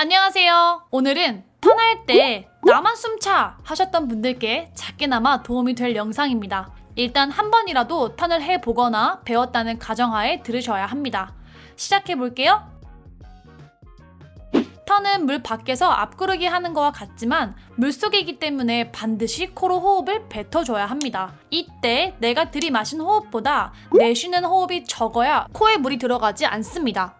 안녕하세요. 오늘은 턴할 때 나만 숨차 하셨던 분들께 작게나마 도움이 될 영상입니다. 일단 한 번이라도 턴을 해보거나 배웠다는 가정하에 들으셔야 합니다. 시작해볼게요. 턴은 물 밖에서 앞구르기 하는 거와 같지만 물속이기 때문에 반드시 코로 호흡을 뱉어줘야 합니다. 이때 내가 들이마신 호흡보다 내쉬는 호흡이 적어야 코에 물이 들어가지 않습니다.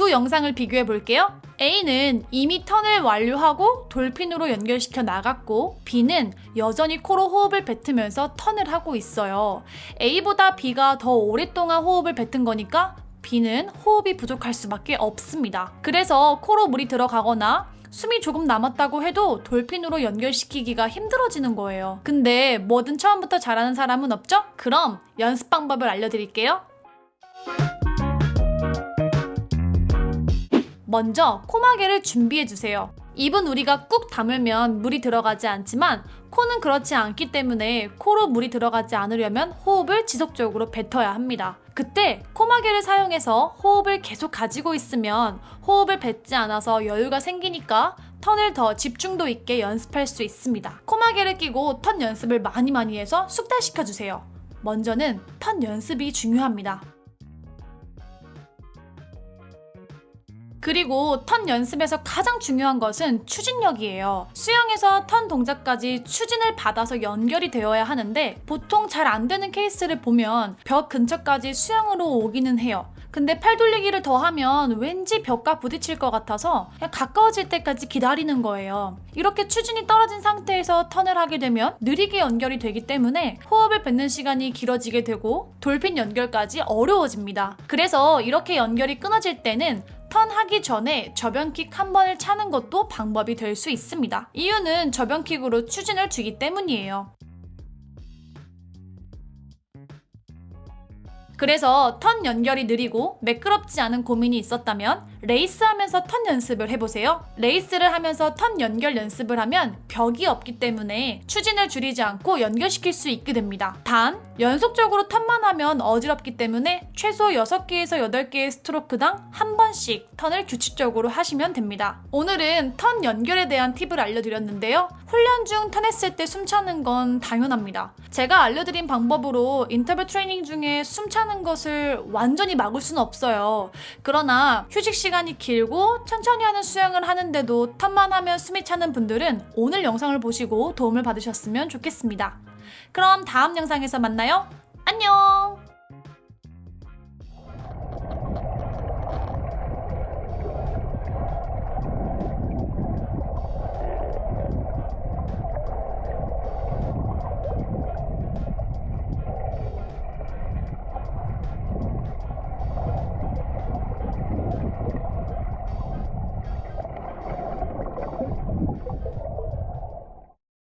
두 영상을 비교해 볼게요. A는 이미 턴을 완료하고 돌핀으로 연결시켜 나갔고 B는 여전히 코로 호흡을 뱉으면서 턴을 하고 있어요. A보다 B가 더 오랫동안 호흡을 뱉은 거니까 B는 호흡이 부족할 수밖에 없습니다. 그래서 코로 물이 들어가거나 숨이 조금 남았다고 해도 돌핀으로 연결시키기가 힘들어지는 거예요. 근데 뭐든 처음부터 잘하는 사람은 없죠? 그럼 연습 방법을 알려드릴게요. 먼저 코마개를 준비해주세요. 입은 우리가 꾹 다물면 물이 들어가지 않지만 코는 그렇지 않기 때문에 코로 물이 들어가지 않으려면 호흡을 지속적으로 뱉어야 합니다. 그때 코마개를 사용해서 호흡을 계속 가지고 있으면 호흡을 뱉지 않아서 여유가 생기니까 턴을 더 집중도 있게 연습할 수 있습니다. 코마개를 끼고 턴 연습을 많이 많이 해서 숙달시켜주세요. 먼저는 턴 연습이 중요합니다. 그리고 턴 연습에서 가장 중요한 것은 추진력이에요. 수영에서 턴 동작까지 추진을 받아서 연결이 되어야 하는데 보통 잘 안 되는 케이스를 보면 벽 근처까지 수영으로 오기는 해요. 근데 팔 돌리기를 더 하면 왠지 벽과 부딪힐 것 같아서 가까워질 때까지 기다리는 거예요. 이렇게 추진이 떨어진 상태에서 턴을 하게 되면 느리게 연결이 되기 때문에 호흡을 뱉는 시간이 길어지게 되고 돌핀 연결까지 어려워집니다. 그래서 이렇게 연결이 끊어질 때는 턴하기 전에 접영킥 한 번을 차는 것도 방법이 될 수 있습니다. 이유는 접영킥으로 추진을 주기 때문이에요. 그래서 턴 연결이 느리고 매끄럽지 않은 고민이 있었다면 레이스 하면서 턴 연습을 해보세요. 레이스를 하면서 턴 연결 연습을 하면 벽이 없기 때문에 추진을 줄이지 않고 연결시킬 수 있게 됩니다. 단, 연속적으로 턴만 하면 어지럽기 때문에 최소 6개에서 8개의 스트로크당 한 번씩 턴을 규칙적으로 하시면 됩니다. 오늘은 턴 연결에 대한 팁을 알려드렸는데요. 훈련 중 턴했을 때 숨차는 건 당연합니다. 제가 알려드린 방법으로 인터벌 트레이닝 중에 숨차는 것을 완전히 막을 수는 없어요. 그러나 휴식 시간이 길고 천천히 하는 수영을 하는데도 턴만 하면 숨이 차는 분들은 오늘 영상을 보시고 도움을 받으셨으면 좋겠습니다. 그럼 다음 영상에서 만나요. 안녕!